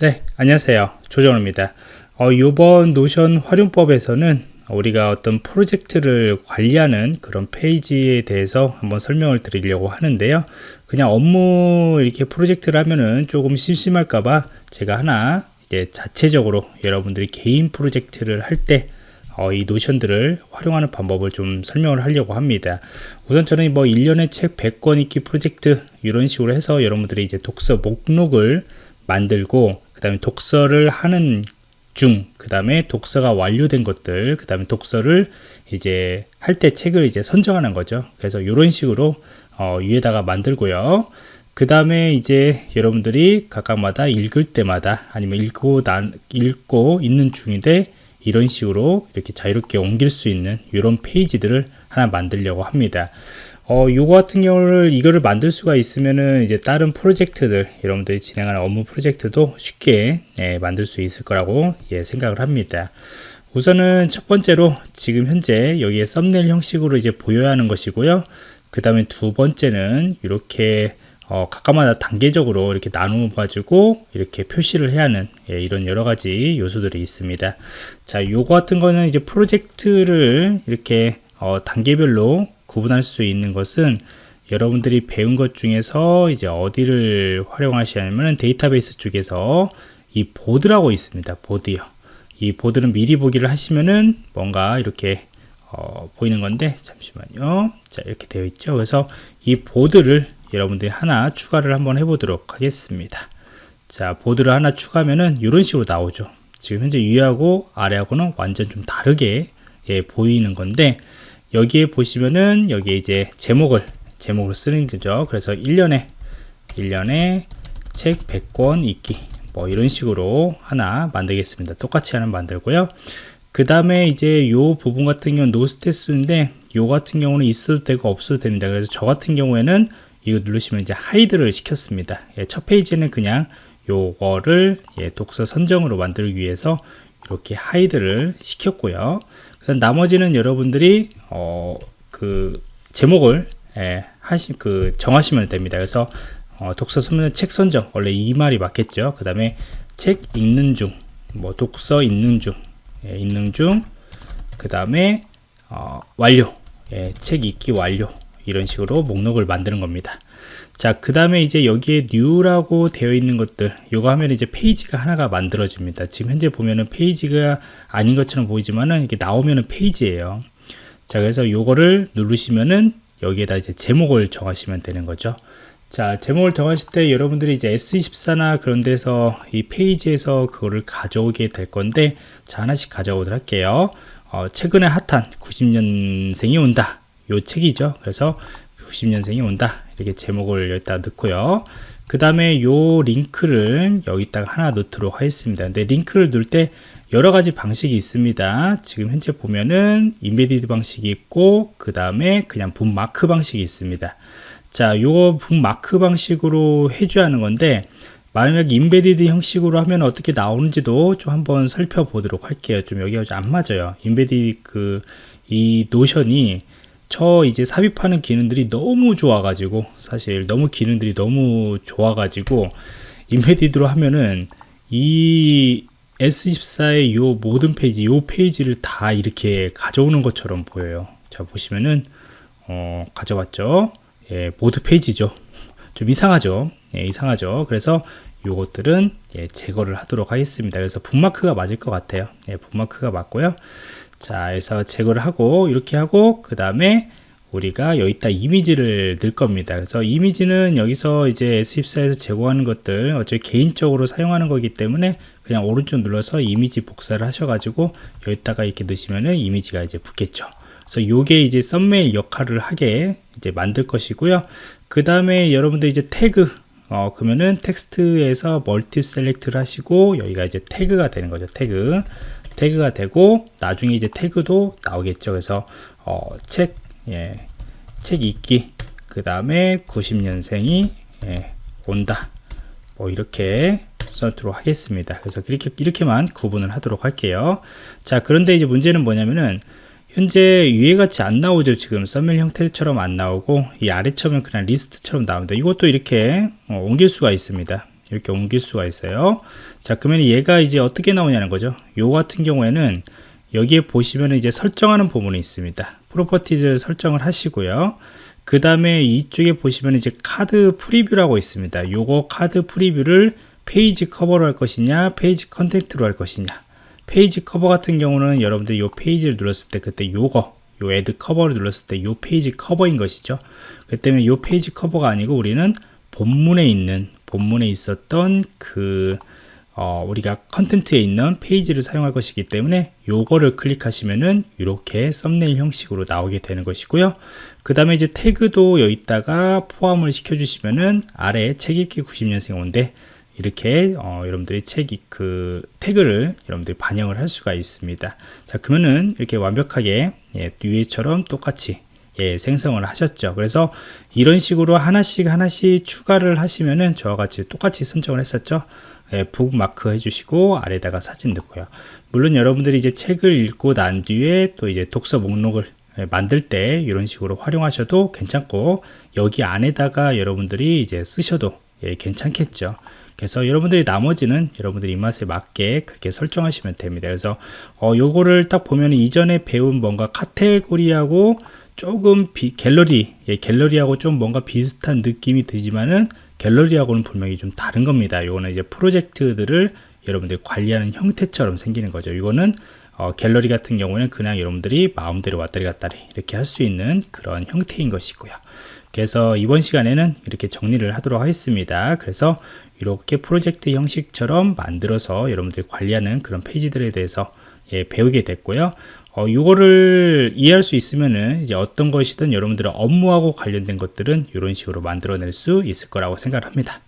네, 안녕하세요. 조정호입니다. 어, 이번 노션 활용법에서는 우리가 어떤 프로젝트를 관리하는 그런 페이지에 대해서 한번 설명을 드리려고 하는데요. 그냥 업무 이렇게 프로젝트를 하면은 조금 심심할까봐 제가 하나 이제 자체적으로 여러분들이 개인 프로젝트를 할때 어, 이 노션들을 활용하는 방법을 좀 설명을 하려고 합니다. 우선 저는 뭐 1년에 책 100권 읽기 프로젝트 이런 식으로 해서 여러분들이 이제 독서 목록을 만들고 그 다음에 독서를 하는 중, 그 다음에 독서가 완료된 것들, 그 다음에 독서를 이제 할 때 책을 이제 선정하는 거죠. 그래서 이런 식으로 어, 위에다가 만들고요. 그 다음에 이제 여러분들이 각각마다 읽을 때마다 아니면 읽고 난, 읽고 있는 중인데 이런 식으로 이렇게 자유롭게 옮길 수 있는 이런 페이지들을 하나 만들려고 합니다. 어, 요거 같은 경우를 이거를 만들 수가 있으면은 이제 다른 프로젝트들 여러분들이 진행하는 업무 프로젝트도 쉽게 예, 만들 수 있을 거라고 예, 생각을 합니다. 우선은 첫 번째로 지금 현재 여기에 썸네일 형식으로 이제 보여야 하는 것이고요. 그 다음에 두 번째는 이렇게 어, 각각마다 단계적으로 이렇게 나누어 가지고 이렇게 표시를 해야 하는 예, 이런 여러 가지 요소들이 있습니다. 자, 요거 같은 거는 이제 프로젝트를 이렇게 어, 단계별로 구분할 수 있는 것은 여러분들이 배운 것 중에서 이제 어디를 활용하시냐면 데이터베이스 쪽에서 이 보드라고 있습니다. 보드요. 이 보드는 미리 보기를 하시면은 뭔가 이렇게 어, 보이는 건데 잠시만요. 자 이렇게 되어 있죠. 그래서 이 보드를 여러분들이 하나 추가를 한번 해보도록 하겠습니다. 자 보드를 하나 추가하면은 이런 식으로 나오죠. 지금 현재 위하고 아래하고는 완전 좀 다르게 예, 보이는 건데 여기에 보시면은 여기에 이제 제목을 제목으로 쓰는 거죠. 그래서 1년에 1년에 책 100권 읽기 뭐 이런 식으로 하나 만들겠습니다. 똑같이 하나 만들고요. 그 다음에 이제 요 부분 같은 경우는 no status인데 요 같은 경우는 있어도 되고 없어도 됩니다. 그래서 저 같은 경우에는 이거 누르시면 이제 hide를 시켰습니다. 예, 첫 페이지는 그냥 요거를 예, 독서 선정으로 만들기 위해서 이렇게 hide를 시켰고요. 나머지는 여러분들이 어, 그 제목을 예, 하시 그 정하시면 됩니다. 그래서 어, 독서 선물 책 선정 원래 이 말이 맞겠죠. 그 다음에 책 읽는 중, 뭐 독서 읽는 중, 예, 읽는 중, 그 다음에 어, 완료, 예, 책 읽기 완료 이런 식으로 목록을 만드는 겁니다. 자, 그 다음에 이제 여기에 new라고 되어 있는 것들, 요거 하면 이제 페이지가 하나가 만들어집니다. 지금 현재 보면은 페이지가 아닌 것처럼 보이지만은 이게 나오면은 페이지예요. 자, 그래서 요거를 누르시면은 여기에다 이제 제목을 정하시면 되는 거죠. 자, 제목을 정하실 때 여러분들이 이제 S24나 그런 데서 이 페이지에서 그거를 가져오게 될 건데, 자, 하나씩 가져오도록 할게요. 어, 최근에 핫한 90년생이 온다. 요 책이죠. 그래서 90년생이 온다 이렇게 제목을 여기다 넣고요 그 다음에 요 링크를 여기다가 하나 넣도록 하겠습니다 근데 링크를 넣을 때 여러 가지 방식이 있습니다. 지금 현재 보면은 embedded 방식이 있고 그 다음에 그냥 북마크 방식이 있습니다. 자 요거 북마크 방식으로 해줘야 하는 건데 만약 embedded 형식으로 하면 어떻게 나오는지도 좀 한번 살펴보도록 할게요. 좀 여기가 좀 안 맞아요. embedded 그 이 노션이 저 이제 삽입하는 기능들이 너무 좋아가지고 사실 너무 기능들이 너무 좋아가지고 embedded로 하면은 이 S24의 요 모든 페이지 요 페이지를 다 이렇게 가져오는 것처럼 보여요. 자 보시면은 어, 가져왔죠? 예, 모두 페이지죠. 좀 이상하죠? 예, 이상하죠? 그래서 요것들은 예, 제거를 하도록 하겠습니다. 그래서 북마크가 맞을 것 같아요. 예, 북마크가 맞고요. 자 그래서 제거를 하고 이렇게 하고 그 다음에 우리가 여기다 이미지를 넣을 겁니다. 그래서 이미지는 여기서 이제 S24에서 제공하는 것들 어차피 개인적으로 사용하는 거기 때문에 그냥 오른쪽 눌러서 이미지 복사를 하셔가지고 여기다가 이렇게 넣으시면은 이미지가 이제 붙겠죠. 그래서 요게 이제 썸네일 역할을 하게 이제 만들 것이고요. 그 다음에 여러분들 이제 태그 어 그러면은 텍스트에서 multi select를 하시고 여기가 이제 태그가 되는 거죠 태그. 태그가 되고 나중에 이제 태그도 나오겠죠. 그래서 어, 책, 예, 책 읽기 그 다음에 90년생이 예, 온다. 뭐 이렇게 써도록 하겠습니다. 그래서 이렇게, 이렇게만 구분을 하도록 할게요. 자 그런데 이제 문제는 뭐냐면은 현재 위에 같이 안 나오죠. 지금 썸밀 형태처럼 안 나오고 이 아래처럼 그냥 리스트처럼 나옵니다. 이것도 이렇게 어, 옮길 수가 있습니다. 이렇게 옮길 수가 있어요. 자 그러면 얘가 이제 어떻게 나오냐는 거죠. 요 같은 경우에는 여기에 보시면 이제 설정하는 부분이 있습니다. properties 설정을 하시고요. 그 다음에 이쪽에 보시면 이제 card preview라고 있습니다. 요거 card preview를 page cover로 할 것이냐 page content로 할 것이냐. page cover 같은 경우는 여러분들이 요 페이지를 눌렀을 때 그때 요거 요 add cover를 눌렀을 때 요 page cover인 것이죠. 그 때문에 요 page cover가 아니고 우리는 본문에 있는 본문에 있었던 그 어, 우리가 컨텐츠에 있는 페이지를 사용할 것이기 때문에 요거를 클릭하시면은 이렇게 썸네일 형식으로 나오게 되는 것이고요. 그 다음에 이제 태그도 여기다가 포함을 시켜 주시면은 아래 책 읽기 90년생 온데 이렇게 어, 여러분들이 책이 그 태그를 여러분들이 반영을 할 수가 있습니다. 자 그러면은 이렇게 완벽하게 예, 위에처럼 똑같이 예, 생성을 하셨죠. 그래서 이런 식으로 하나씩 하나씩 추가를 하시면은 저와 같이 똑같이 선정을 했었죠. 예, 북마크 해주시고 아래다가 사진 넣고요. 물론 여러분들이 이제 책을 읽고 난 뒤에 또 이제 독서 목록을 예, 만들 때 이런 식으로 활용하셔도 괜찮고 여기 안에다가 여러분들이 이제 쓰셔도 예, 괜찮겠죠. 그래서 여러분들이 나머지는 여러분들이 입맛에 맞게 그렇게 설정하시면 됩니다. 그래서 어, 요거를 딱 보면 이전에 배운 뭔가 카테고리하고 조금 비, 갤러리 예, 갤러리하고 좀 뭔가 비슷한 느낌이 들지만은 갤러리하고는 분명히 좀 다른 겁니다. 요거는 이제 프로젝트들을 여러분들이 관리하는 형태처럼 생기는 거죠. 이거는 어, 갤러리 같은 경우는 그냥 여러분들이 마음대로 왔다리 갔다리 이렇게 할 수 있는 그런 형태인 것이고요. 그래서 이번 시간에는 이렇게 정리를 하도록 하겠습니다. 그래서 이렇게 프로젝트 형식처럼 만들어서 여러분들이 관리하는 그런 페이지들에 대해서 예, 배우게 됐고요 어, 이거를 이해할 수 있으면은 이제 어떤 것이든 여러분들의 업무하고 관련된 것들은 이런 식으로 만들어낼 수 있을 거라고 생각합니다